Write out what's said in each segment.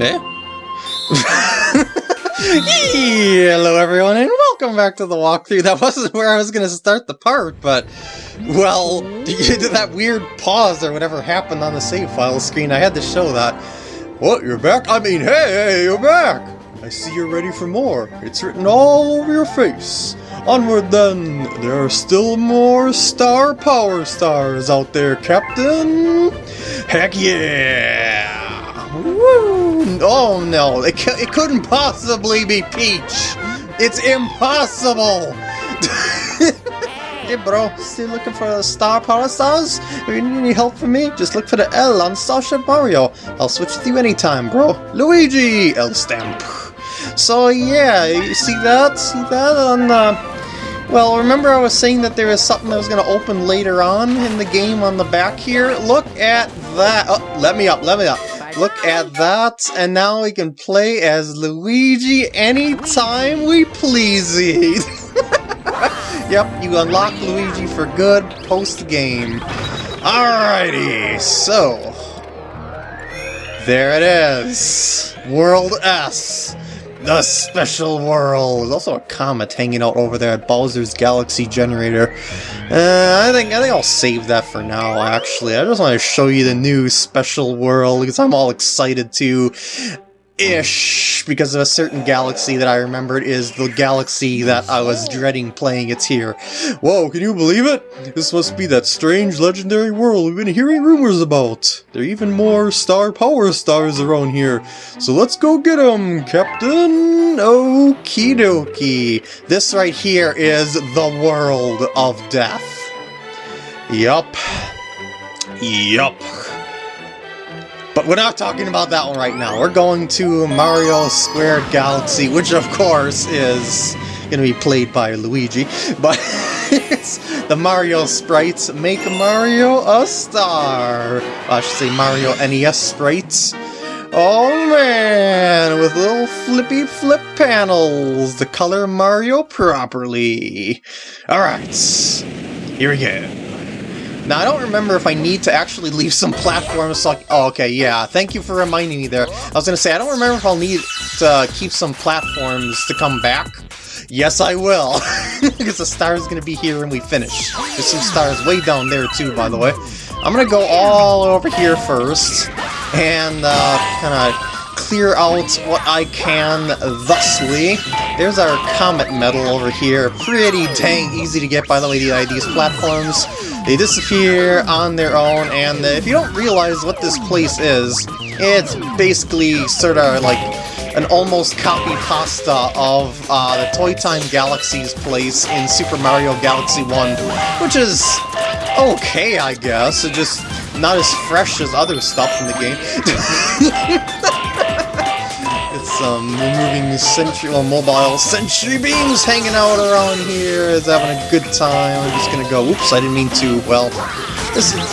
Eh? Hello everyone and welcome back to the walkthrough. That wasn't where I was going to start the part, but... Well, that weird pause or whatever happened on the save file screen. I had to show that. What, you're back? I mean, hey, you're back! I see you're ready for more. It's written all over your face. Onward then, there are still more star power stars out there, Captain! Heck yeah! Oh no, it, it couldn't possibly be Peach! It's impossible! hey bro, still looking for the star power stars? If you need any help from me, just look for the L on Starship Mario. I'll switch with you anytime, bro. Luigi! L stamp. So yeah, you see that? See that on the... Uh, well, remember I was saying that there was something that was going to open later on in the game on the back here? Look at that! Oh, let me up, let me up. Look at that, and now we can play as Luigi anytime we please. yep, you unlock Luigi for good post-game. Alrighty, so... There it is! World S! The special world. There's also a comet hanging out over there at Bowser's Galaxy Generator. Uh, I think I think I'll save that for now. Actually, I just want to show you the new special world because I'm all excited to ish because of a certain galaxy that I remembered is the galaxy that I was dreading playing It's here. Whoa, can you believe it? This must be that strange legendary world we've been hearing rumors about. There are even more star power stars around here. So let's go get them, Captain! Okie dokie. This right here is the world of death. Yup. Yup. But we're not talking about that one right now. We're going to Mario Squared Galaxy, which of course is going to be played by Luigi. But the Mario sprites make Mario a star. I should say Mario NES sprites. Oh man, with little flippy flip panels to color Mario properly. Alright, here we go. Now, I don't remember if I need to actually leave some platforms I, Oh, okay, yeah. Thank you for reminding me there. I was gonna say, I don't remember if I'll need to keep some platforms to come back. Yes, I will. because the star is gonna be here when we finish. There's some stars way down there, too, by the way. I'm gonna go all over here first, and uh, kind of clear out what I can thusly. There's our Comet Medal over here. Pretty dang easy to get, by the way, these platforms. They disappear on their own, and if you don't realize what this place is, it's basically sort of like an almost copy pasta of uh, the Toy Time Galaxy's place in Super Mario Galaxy 1, which is okay, I guess. It's just not as fresh as other stuff in the game. some moving sentry, well, mobile sentry beams hanging out around here is having a good time. I'm just gonna go. Oops, I didn't mean to. Well, this is,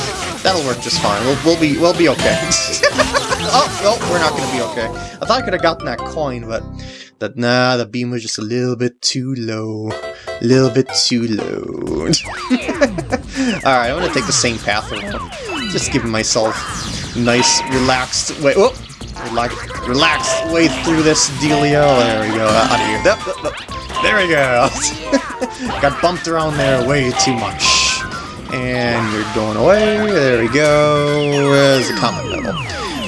that'll work just fine. We'll we'll be we'll be okay. oh, well, we're not gonna be okay. I thought I could have gotten that coin, but that nah, the beam was just a little bit too low. A little bit too low. Alright, I'm gonna take the same path. Just giving myself nice, relaxed way. Whoop! Relax, relax way through this dealio. There we go. Out of here. Yep. There we go. Got bumped around there way too much. And you're going away. There we go. There's a comet medal.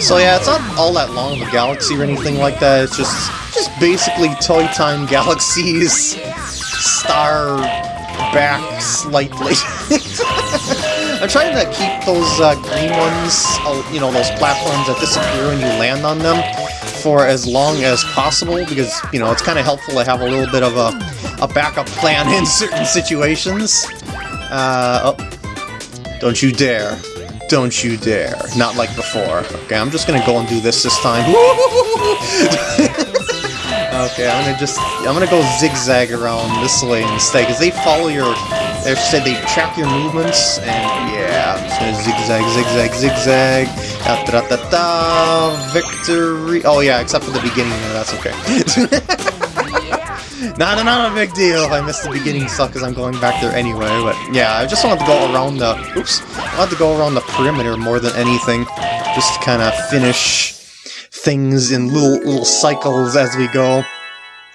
So yeah, it's not all that long of a galaxy or anything like that. It's just just basically Toy Time Galaxies star back slightly. I'm trying to keep those uh, green ones, uh, you know, those platforms that disappear when you land on them, for as long as possible, because, you know, it's kind of helpful to have a little bit of a, a backup plan in certain situations. Uh, oh. Don't you dare. Don't you dare. Not like before. Okay, I'm just gonna go and do this this time. Okay, I'm gonna just, I'm gonna go zigzag around this lane instead, because they follow your, they said they track your movements, and yeah, I'm just gonna zigzag, zigzag, zigzag, da da da da, victory, oh yeah, except for the beginning that's okay. not, not a big deal if I missed the beginning stuff, because I'm going back there anyway, but yeah, I just wanted to go around the, oops, I wanted to go around the perimeter more than anything, just to kind of finish things in little little cycles as we go.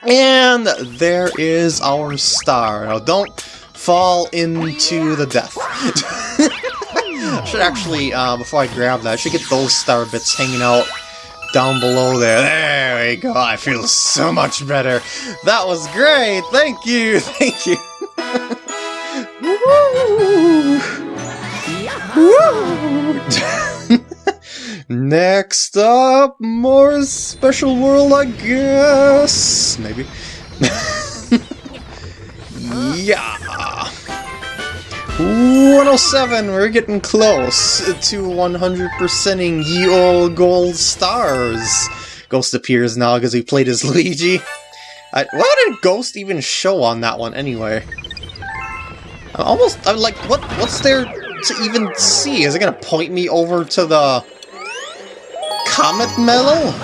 And there is our star. Now don't fall into the death. should actually, uh, before I grab that, I should get those star bits hanging out down below there. There we go. I feel so much better. That was great. Thank you. Thank you. Next up, more special world, I guess. Maybe. yeah. 107, we're getting close to 100%ing ye old gold stars. Ghost appears now because he played as Luigi. I, what did Ghost even show on that one anyway? I'm almost, I'm like, what? what's there to even see? Is it gonna point me over to the comet medal?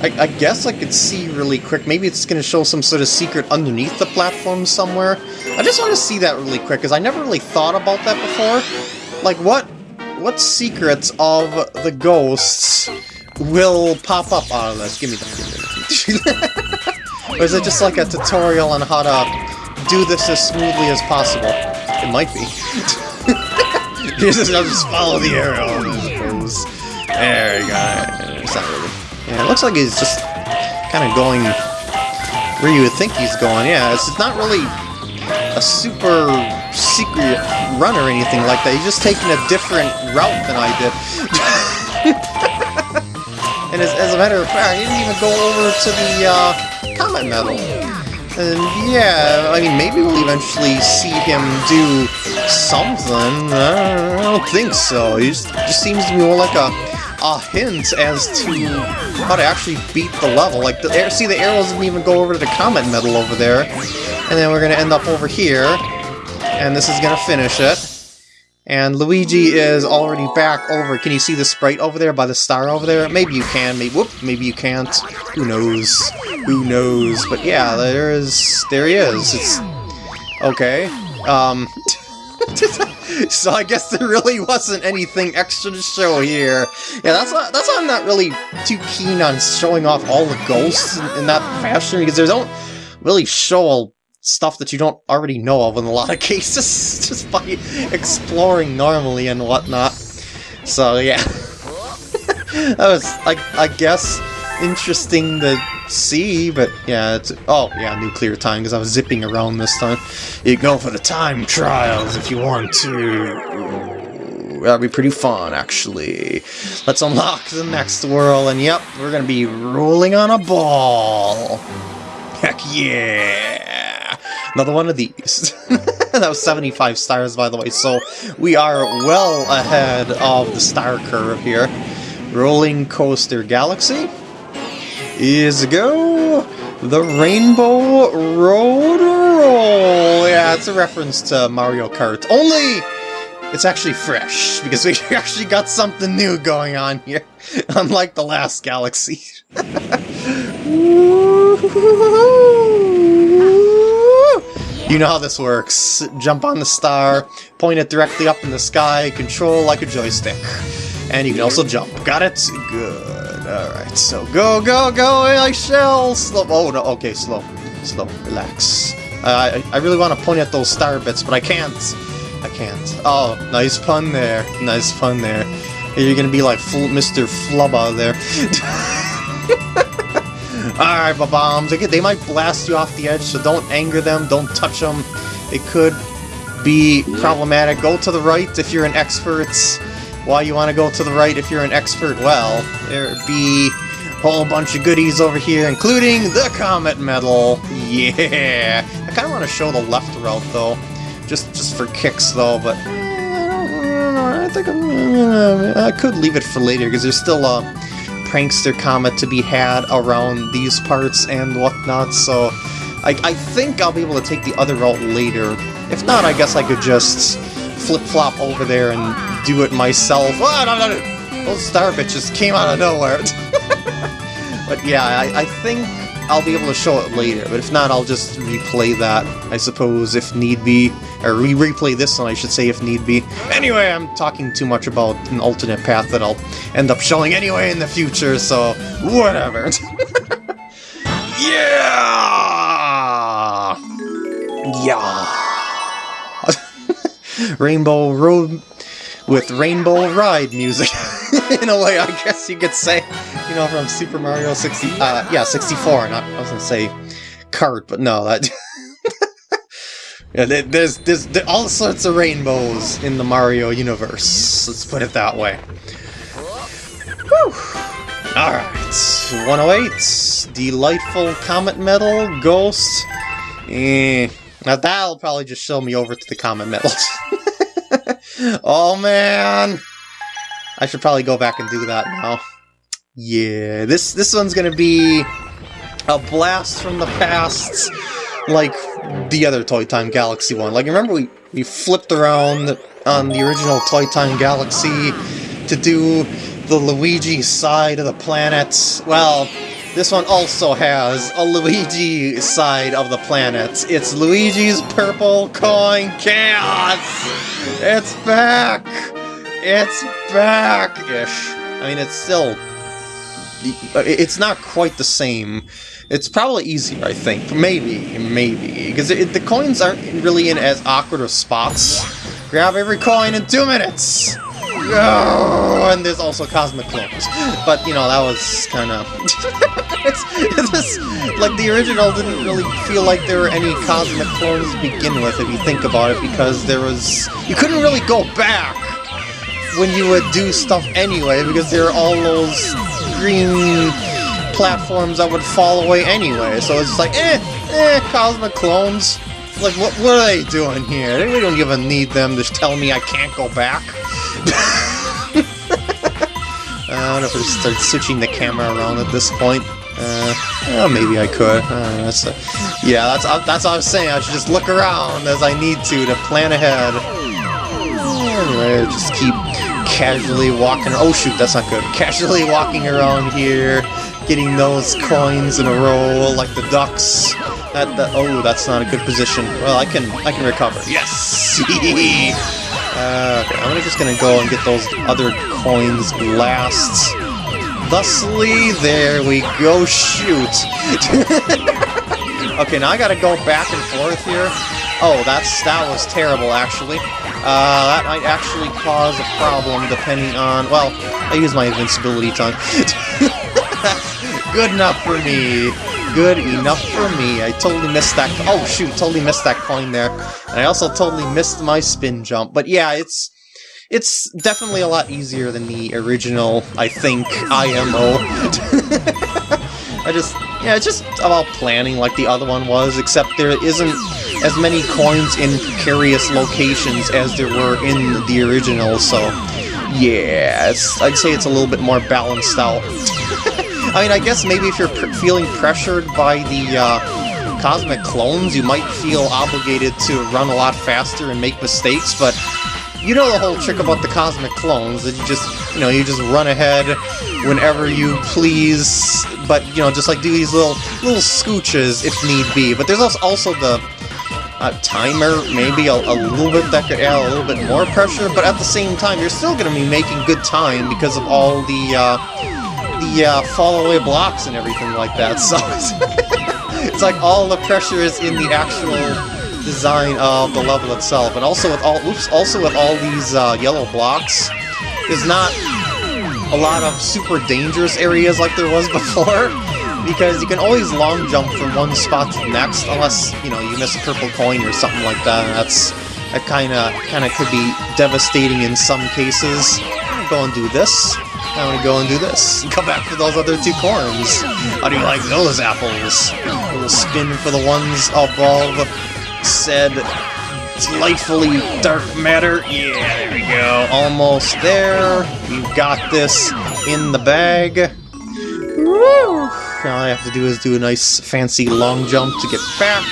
I, I, guess I could see really quick. Maybe it's going to show some sort of secret underneath the platform somewhere. I just want to see that really quick, because I never really thought about that before. Like, what what secrets of the ghosts will pop up oh, out of this? Give me that. Give me that. or is it just like a tutorial on how to do this as smoothly as possible? It might be. I'll just follow the arrow, There you go. It's not really... Yeah, it looks like he's just kind of going where you would think he's going. Yeah, it's not really a super secret run or anything like that. He's just taking a different route than I did. and as, as, a matter of fact, he didn't even go over to the uh, Comet Medal. And yeah, I mean, maybe we'll eventually see him do something. I don't think so. He just, just seems to be more like a a hint as to how to actually beat the level. Like, the see, the arrows didn't even go over to the Comet Medal over there. And then we're going to end up over here. And this is going to finish it. And Luigi is already back over. Can you see the sprite over there by the star over there? Maybe you can. Maybe whoop. Maybe you can't. Who knows? Who knows? But yeah, there is. There he is. It's okay. Um. so I guess there really wasn't anything extra to show here. Yeah, that's why, that's why I'm not really too keen on showing off all the ghosts in, in that fashion, because they don't really show all stuff that you don't already know of in a lot of cases, just by exploring normally and whatnot. So yeah. that was, I, I guess, interesting to see, but yeah, it's... Oh, yeah, nuclear time, because I was zipping around this time. You go for the time trials if you want to. that'd be pretty fun, actually. Let's unlock the next world, and yep, we're gonna be rolling on a ball. Heck yeah! Another one of these. that was 75 stars, by the way, so we are well ahead of the star curve here. Rolling Coaster Galaxy is go the Rainbow Road Roll. Yeah, it's a reference to Mario Kart. Only it's actually fresh, because we actually got something new going on here, unlike the last Galaxy. you know how this works. Jump on the star, point it directly up in the sky, control like a joystick. And you can also jump. Got it? Good. Alright, so go, go, go, I shall! Slow, oh no, okay, slow, slow, relax. Uh, I, I really want to point at those star bits, but I can't. I can't. Oh, nice pun there. Nice pun there. You're gonna be like Mr. Flubba there. Alright, bombs. They, they might blast you off the edge, so don't anger them, don't touch them. It could be problematic. Go to the right if you're an expert why you want to go to the right if you're an expert, well, there'd be a whole bunch of goodies over here, including the Comet Medal. Yeah! I kind of want to show the left route, though. Just just for kicks, though, but... Eh, I think I'm, I could leave it for later, because there's still a Prankster Comet to be had around these parts and whatnot, so... I, I think I'll be able to take the other route later. If not, I guess I could just flip-flop over there and do it myself. Oh, no, no, no. Those star bitches came out of nowhere. but yeah, I, I think I'll be able to show it later, but if not, I'll just replay that, I suppose, if need be. Or re replay this one, I should say, if need be. Anyway, I'm talking too much about an alternate path that I'll end up showing anyway in the future, so whatever. yeah! Yeah! Rainbow Road with Rainbow Ride music. in a way, I guess you could say, you know, from Super Mario 60, uh, yeah, 64, not, I was gonna say cart, but no, that... yeah, there's, there's, there's all sorts of rainbows in the Mario universe, let's put it that way. Whew. Alright, 108, Delightful Comet Medal, Ghost, eh... Now that'll probably just show me over to the comet medals. oh man! I should probably go back and do that now. Yeah, this this one's gonna be a blast from the past, like the other Toy Time Galaxy one. Like, remember we, we flipped around on the original Toy Time Galaxy to do the Luigi side of the planet? Well, this one also has a Luigi side of the planet. It's Luigi's Purple Coin Chaos! It's back! It's back-ish. I mean, it's still... Uh, it's not quite the same. It's probably easier, I think. Maybe, maybe. Because the coins aren't really in as awkward of spots. Grab every coin in two minutes! Oh, and there's also Cosmic Clones. But, you know, that was kind of... it's, it's like, the original didn't really feel like there were any Cosmic Clones to begin with, if you think about it, because there was... You couldn't really go back when you would do stuff anyway, because there are all those green platforms that would fall away anyway, so it's like, eh, eh, Cosmic Clones. Like, what, what are they doing here? We don't even need them to tell me I can't go back. I don't know if I start switching the camera around at this point. Uh, well, maybe I could. Uh, that's a, yeah, that's uh, that's what I was saying. I should just look around as I need to to plan ahead. Anyway, just keep casually walking. Oh shoot, that's not good. Casually walking around here, getting those coins in a row like the ducks. That, that oh, that's not a good position. Well, I can I can recover. Yes. uh, okay, I'm just gonna go and get those other coins last. Thusly, there we go. Shoot. okay, now I gotta go back and forth here. Oh, that's that was terrible, actually. Uh, that might actually cause a problem depending on... Well, I use my invincibility tongue. Good enough for me. Good enough for me. I totally missed that... Oh, shoot, totally missed that coin there. And I also totally missed my spin jump. But yeah, it's... It's definitely a lot easier than the original, I think, IMO. I just... Yeah, it's just about planning like the other one was, except there isn't as many coins in precarious locations as there were in the original, so... Yeah, I'd say it's a little bit more balanced out. I mean, I guess maybe if you're pr feeling pressured by the uh, cosmic clones, you might feel obligated to run a lot faster and make mistakes, but you know the whole trick about the cosmic clones, that you just, you know, you just run ahead whenever you please, but, you know, just like do these little, little scooches if need be. But there's also the uh, timer, maybe a, a, little bit that could add a little bit more pressure, but at the same time, you're still going to be making good time because of all the, uh, the uh, fall away blocks and everything like that, so it's, it's like all the pressure is in the actual design of the level itself, and also with all oops, also with all these uh, yellow blocks, there's not a lot of super dangerous areas like there was before, because you can always long jump from one spot to the next, unless, you know, you miss a purple coin or something like that, and that's, that kinda, kinda could be devastating in some cases. Go and do this. I'm gonna go and do this. Come back for those other two corns. How do you like those apples? Little spin for the ones above said delightfully dark matter. Yeah, there we go. Almost there. We've got this in the bag. Woo! All I have to do is do a nice fancy long jump to get back,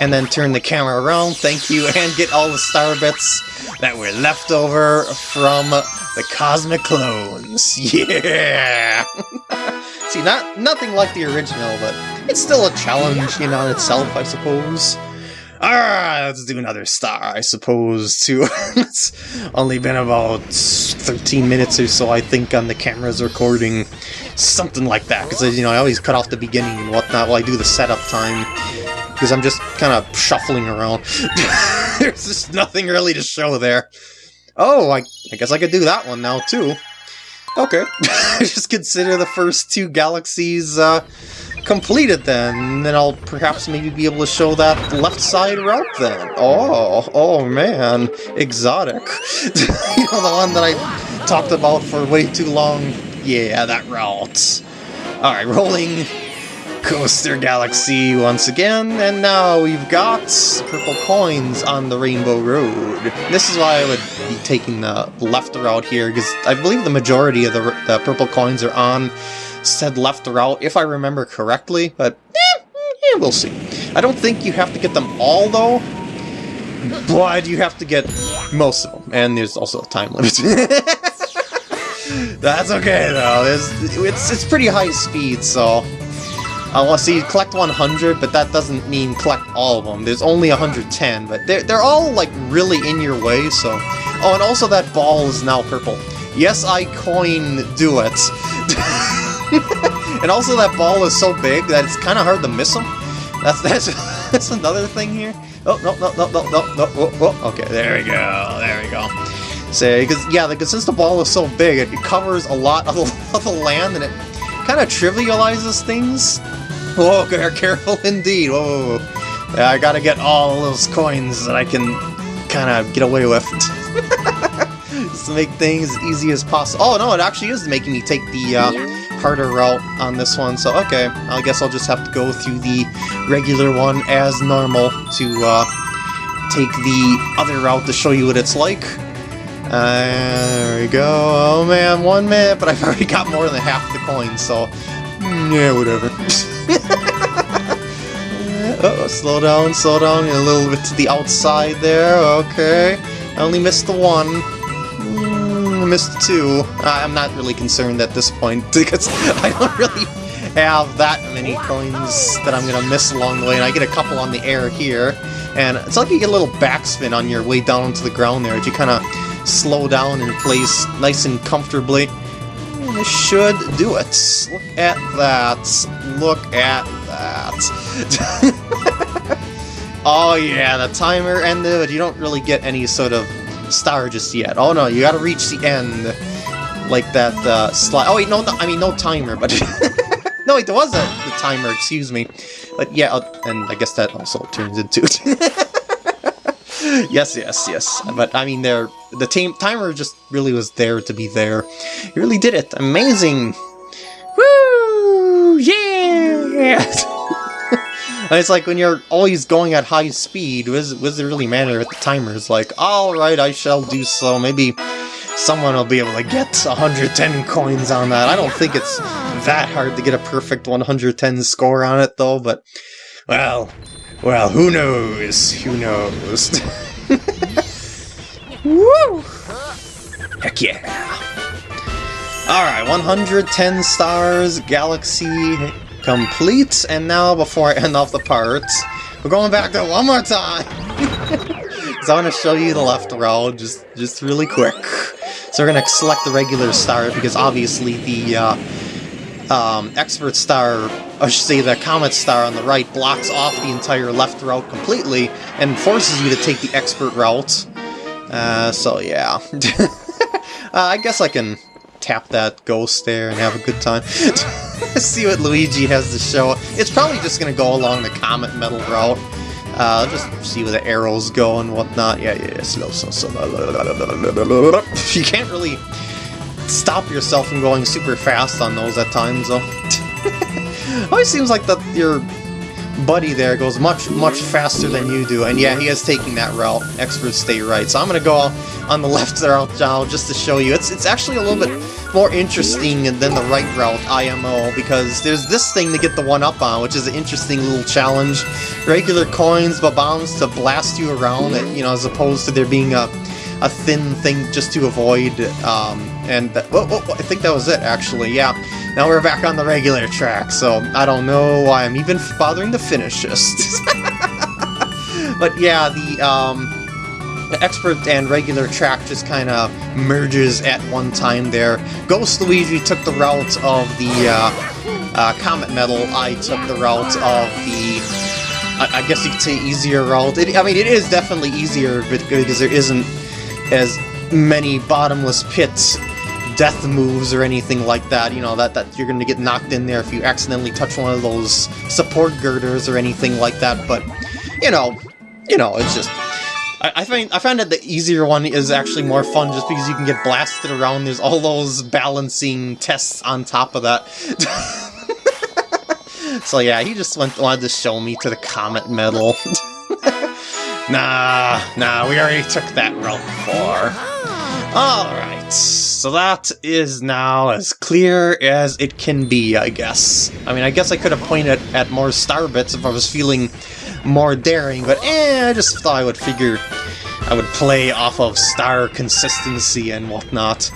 and then turn the camera around, thank you, and get all the star bits that were left over from the Cosmic Clones. Yeah! See, not nothing like the original, but it's still a challenge in on itself, I suppose. Alright, let's do another star, I suppose, too. it's only been about 13 minutes or so, I think, on the camera's recording. Something like that, because, you know, I always cut off the beginning and whatnot while I do the setup time. Because I'm just kind of shuffling around. There's just nothing really to show there. Oh, I, I guess I could do that one now, too. Okay. just consider the first two galaxies, uh, completed then, then I'll perhaps maybe be able to show that left side route then. Oh, oh man, exotic. you know, the one that I talked about for way too long. Yeah, that route. Alright, rolling Coaster Galaxy once again, and now we've got purple coins on the Rainbow Road. This is why I would be taking the left route here, because I believe the majority of the, the purple coins are on said left route, if I remember correctly, but eh, eh, we'll see. I don't think you have to get them all, though, but you have to get most of them, and there's also a time limit. That's okay, though. It's, it's, it's pretty high speed, so... To see collect 100, but that doesn't mean collect all of them. There's only 110, but they're, they're all, like, really in your way, so... Oh, and also that ball is now purple. Yes, I coin do it. and also that ball is so big that it's kind of hard to miss them. That's that's that's another thing here. Oh no no no no no no. Oh, oh. Okay, there we go. There we go. Say because yeah, because since the ball is so big, it, covers a lot of the land and it kind of trivializes things. Whoa, careful indeed. Whoa, yeah, I gotta get all those coins that I can kind of get away with. Just to make things as easy as possible. Oh no, it actually is making me take the uh, harder route on this one, so okay, I guess I'll just have to go through the regular one as normal to uh, take the other route to show you what it's like. Uh, there we go. Oh man, one minute, but I've already got more than half the coins, so mm, yeah, whatever. Oh, slow down, slow down, a little bit to the outside there, okay. I only missed the one hmm, missed two. I'm not really concerned at this point, because I don't really have that many coins that I'm gonna miss along the way, and I get a couple on the air here. And it's like you get a little backspin on your way down to the ground there, as you kind of slow down in place nice and comfortably. Hmm, this should do it. Look at that. Look at that. oh yeah, the timer ended, but you don't really get any sort of star just yet. Oh no, you gotta reach the end. Like that uh, slide. Oh wait, no, no, I mean no timer, but... no, wait, there was a the timer, excuse me. But yeah, uh, and I guess that also turns into... yes, yes, yes. But I mean, there, the team timer just really was there to be there. You really did it. Amazing. Woo! Yeah! And it's like when you're always going at high speed, what does, what does it really matter if the timer is like, alright, I shall do so, maybe someone will be able to get 110 coins on that. I don't think it's that hard to get a perfect 110 score on it, though, but, well, well, who knows? Who knows? Woo! Heck yeah! Alright, 110 stars, Galaxy complete, and now before I end off the parts, we're going back there one more time! Because I want to show you the left road, just, just really quick. So we're going to select the regular star, because obviously the uh, um, expert star, I should say the comet star on the right, blocks off the entire left route completely, and forces you to take the expert route. Uh, so yeah. uh, I guess I can tap that ghost there and have a good time. See what Luigi has to show. It's probably just going to go along the Comet Medal route. Uh, just see where the arrows go and whatnot. Yeah, yeah, slow, slow, slow. You can't really stop yourself from going super fast on those at times, though. Always seems like that your buddy there goes much, much faster than you do, and yeah, he is taking that route. Experts stay right. So I'm going to go on the left route now just to show you. It's, it's actually a little bit more interesting than the right route, IMO, because there's this thing to get the one-up on, which is an interesting little challenge. Regular coins, but bombs to blast you around, you know, as opposed to there being a a thin thing just to avoid, um, and that, whoa, whoa, I think that was it, actually, yeah. Now we're back on the regular track, so I don't know why I'm even bothering to finish this. but yeah, the, um, the expert and regular track just kind of merges at one time there. Ghost Luigi took the route of the uh, uh, Comet Medal, I took the route of the, I, I guess you could say easier route. It, I mean, it is definitely easier because there isn't as many bottomless pits death moves or anything like that, you know, that, that you're going to get knocked in there if you accidentally touch one of those support girders or anything like that, but, you know, you know, it's just... I, find I find that the easier one is actually more fun just because you can get blasted around. There's all those balancing tests on top of that. So yeah, he just went, wanted to show me to the Comet Medal. nah, nah, we already took that route before. Alright, so that is now as clear as it can be, I guess. I mean, I guess I could have pointed at more star bits if I was feeling more daring, but eh, I just thought I would figure I would play off of star consistency and whatnot.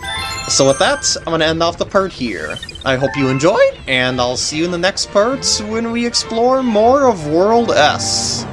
So with that, I'm going to end off the part here. I hope you enjoyed, and I'll see you in the next parts when we explore more of World S.